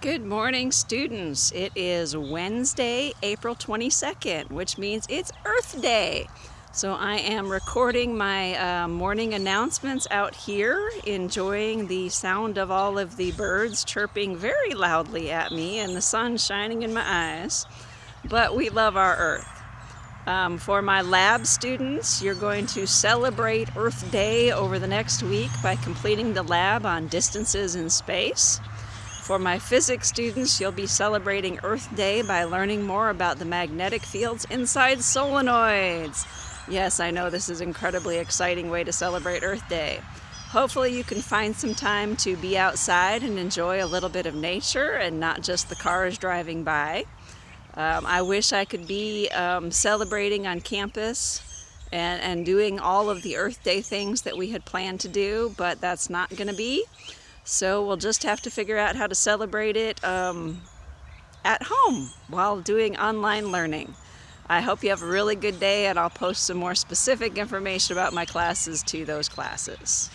Good morning, students. It is Wednesday, April 22nd, which means it's Earth Day. So I am recording my uh, morning announcements out here, enjoying the sound of all of the birds chirping very loudly at me and the sun shining in my eyes. But we love our Earth. Um, for my lab students, you're going to celebrate Earth Day over the next week by completing the lab on distances in space. For my physics students, you'll be celebrating Earth Day by learning more about the magnetic fields inside solenoids. Yes, I know this is an incredibly exciting way to celebrate Earth Day. Hopefully you can find some time to be outside and enjoy a little bit of nature and not just the cars driving by. Um, I wish I could be um, celebrating on campus and, and doing all of the Earth Day things that we had planned to do, but that's not going to be. So we'll just have to figure out how to celebrate it um, at home while doing online learning. I hope you have a really good day and I'll post some more specific information about my classes to those classes.